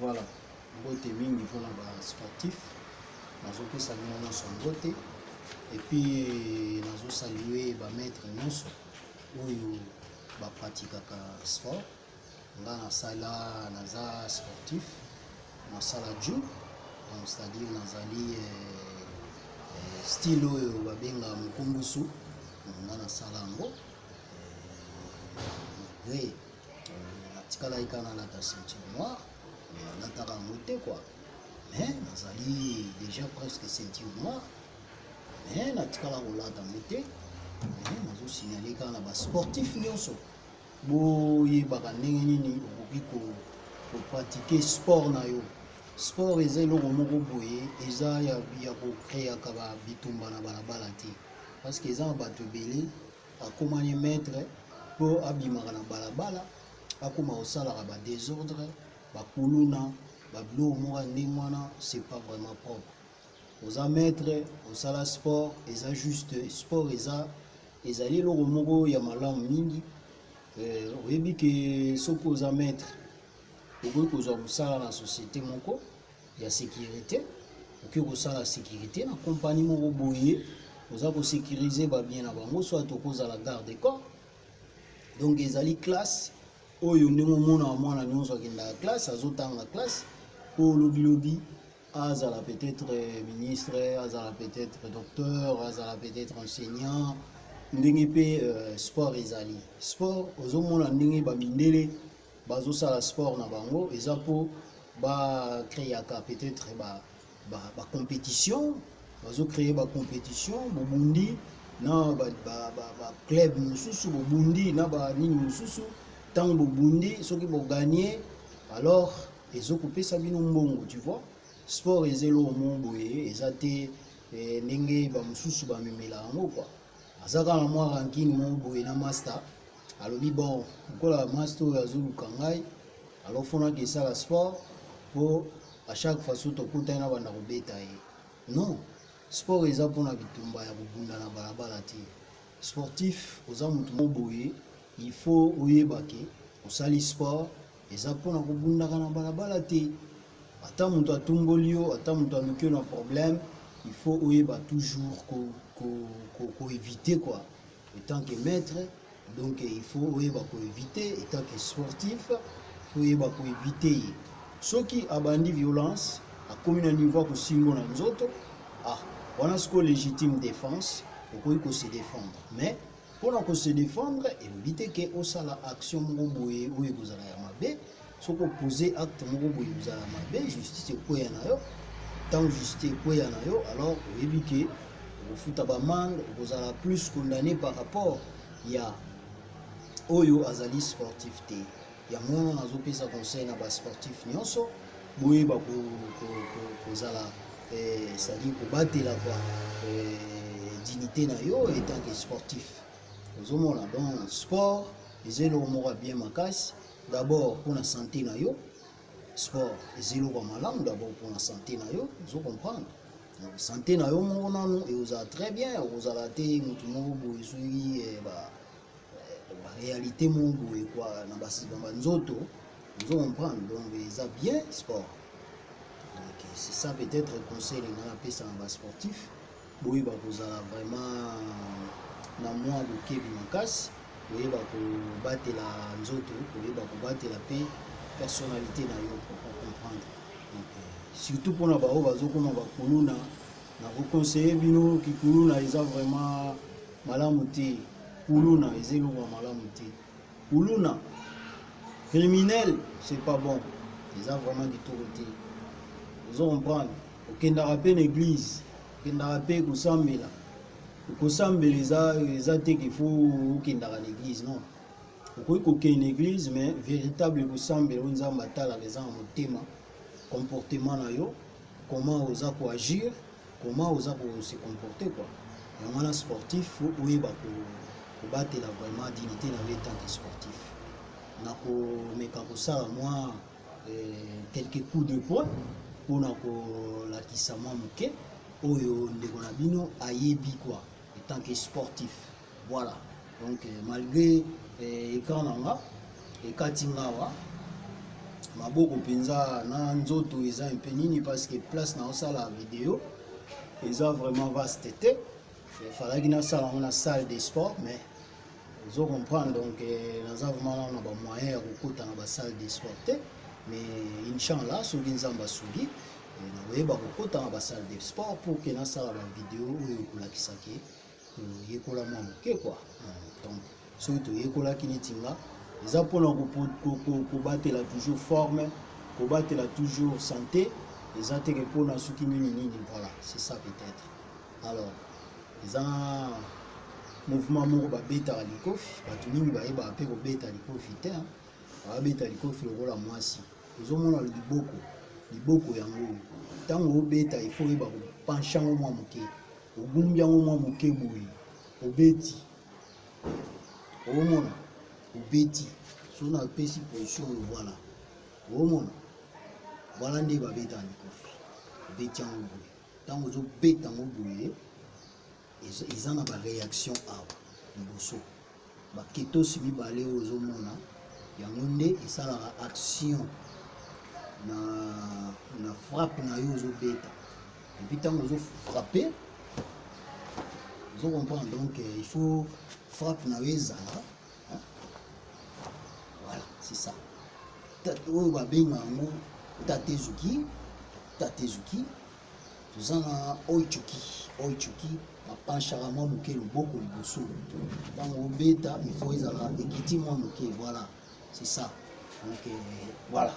Voilà, mbote mingi mpona ba sportif, nazopesa bino nyonso mbote epuis nazo salue ba maitre nyonso oyo ba pratikaka sport. Nga nasala naza sportif, nasala gym, donc c'est-à-dire nazali eh, eh, style oyo babenga mukumbusu, nga nasala yango Oui, euh, natikalaki kaka nalata ceinture noire mais nalataka yango te kua mais nazali déjà presque ceinture noire mais natikala kolata yango te mais nazosignale kaka na basportif nyonso boyebaka ndenge nini okoki kopratike sport na yo sport eza eloko moko boye eza ya, ya kokreaka bitumba na balabala te parce que eza na bato ebele akomani maître mpo abimaka na balabala akoma kosalaka ba desordre bakuluna babiloko moko ya ndenge wana c'est pas vraiment propre oza maître osala sport eza juste sport eza ezali eloko moko ya malamu mingi euh, oyebi ke soki oza maître okoki kozwa mosala na société moko ya securite oke kosala securite na compagnie moko boye oza ko sécurise ba bien na bango soit okozala garde corps donc ezali classe oyo ndenge omonaka mwana nyonso akendaka classe azotanga classe mpo lobilobi azala peut-être euh, ministre azala peut-être docteur azala peut-être enseignant ndenge mpe euh, sport ezali sport ozomona ndenge bamindele Bazo sala sport na bango eza po ba creaka peut etre ba ba competition bazo cree ba competition bobundi na ba ba ba, ba club mususu bobundi na ba nini mususu tango bobundi soki bo gagner alors ezo kopesa bino mbongo tu vois sport eza eloko moko boye eza te eh, ndenge bamosusu bamemela yango kua aza kaka mwa rankine moko boye na master alobi bon lokola mwasi to oyo azoluka ngai alors fo naki esala sport mpo a chaque façon tokutani na banda kobeta ye non sport eza mpona bitumba ya kobunda na balabala te sportif oza moto mo boye il faut oyeba ke osali sport eza mpona kobundaka na balabala te ata moto atumboli yo ata moto aluki yo na problème il faut oyeba toujours koevite ko, ko, ko quoi Etant que maitre donc il faut oyeba ko eviter etant que sportif faut oyeba ko eviter ye soki abandi violence akomi na niveau ya kosimbo na nzoto ah wana siko legitime defense okoki ko se defendre mais mpona ko se defendre elobi te ke osala action moko boye oyo ekozala ya mabe Soki o poser acte moko boye ozala mabe justice ekweya na yo tango justice ekweya na yo alors oyebi ke okofuta ba amende okozala plus condamne par rapport ya oyo azali sportif te yango wana nazo pesa conseil na ba sportif nionso boyeba ko, ko, ko, kozala eh, c'est-à-dire kobatela kwa eh, dignité na yo etant que sportif ozomona donc sport eza eloko moko ya bien makasi D'abord pona sante na yo sport eza eloko ya malamu d'abord pona sante na yo ozo comprendre sante na yo moko nanu ekozala très bien okozala te mutu moko boye soki eh, ba réalité moko boye kwa na basima banzoto ozo comprendre donc eza bien sport donc c'est ça peut-être conseil nga napesa na basportif Boyeba kozala vraiment na mua bokebi makasi, koyeba kobatela nzoto, koyeba kobatela pe personnalite na yo, o comprendre? Donc surtout pona ba oyo bazo koma ba kuluna, na ko conseiller bino ki kuluna eza vraiment malamu te, kuluna eza eloko ya malamu te, Kuluna criminel c'est pas bon eza vraiment kitoko te ozo comprendre okendaka pe na eglise okendaka pe kosambela kosambela eza eza te qu'il faut okendaka na eglise non okoki kokende na eglise mais véritable kosambela oyo nzambe atalaka eza na motema comportement na yo comment oza koagir comment oza ko se comporter quoi yango wana sportif faut oyeba ko batela vraiment dignite na yo etant que sportif nako meka kosala mwa quelques coups de poing pona ko lakisa mwa muke oyo ndeko na bino ayebi quoi etant que sportif Voilà donc malgre eh, ecran na nga ekati ngawa maboko mpenza na nzoto eza mpe nini parce que place na osala video eza vraiment vaste te efalaki nasala yango na salle de sport mais ozo comprendre donc eh, naza vraiment nao na bamoyen ya kokota na basalle de sport te mais inchallah soki nzambe asungi eh, nakoyeba kokota na basalle de sport pour ke nasala bavideo oyo ekolakisaki toyekola mwa moke kwa donc soki toyekolaki neti nga eza mpona kobatela toujours forme kobatela toujours santé eza teke mpona soki nini nini voilà c'est ça peut-être alors eza mouvement moko babetaka likofi bato mingi bayebaka mpe kobeta likofi te babeta likofi lokola mwasi ozomona liboko liboko yango ntango obeta ifo oyeba kopanche yango mwa moke Ogumbi yango mwa moke boye, obeti. Omona? Obeti. Soki napesi position oyo, voila. Omona? Voila nde babetaka likofi. Obeti yango boye. Ntango ozobeta yango boye, eza na ba reaction awa liboso. Ba ketosi mibale oyo ozo mona yango nde esalaka action na na frappe na yo ozo beta et puis tango ozo frapper ozo comprendre donc euh, il faut frappe na yo ezala voilà c'est ça oyo babenga yango tatezuki tatezuki Toza na oichuki oichuki ba penchaka mwa moke loboko liboso ntango obeta il faut ezala ekiti mwa moke voilà c'est ça donc euh, voilà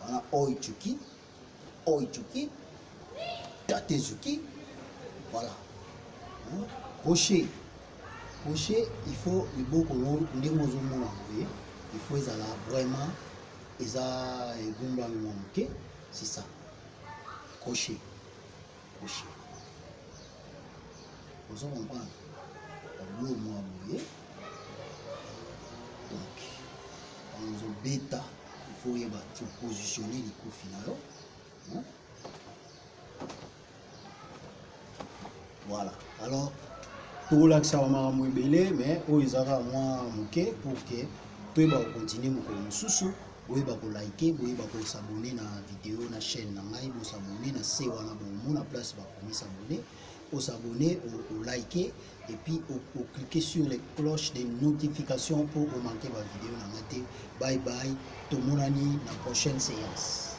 wana oichuki oichuki tatezuki voilà crochet hein? crochet il faut liboko ndenge ozomona boye il faut ezala vraiment eza egumbami mwa moke C'est ça. Koshe. Koshe. Ozo comprendre? Tableau mwa boye. Donc, ozo beta. Il faut yeba positionner likofi na yo. Hein? Voilà. Alors, tokolakisa bamakambo ebele mais oyo eza kaka mwa moke pour que toyeba kocontinue mokolo mosusu boyeba kolike boyeba kosabone na video na chaîne na ngai bosabone na se wana bomona place bakomi sabone osabone olike epuis oclike sur les cloches de notification mpo omanke bavideo na ngai te bye bye tomonani na prochaine séance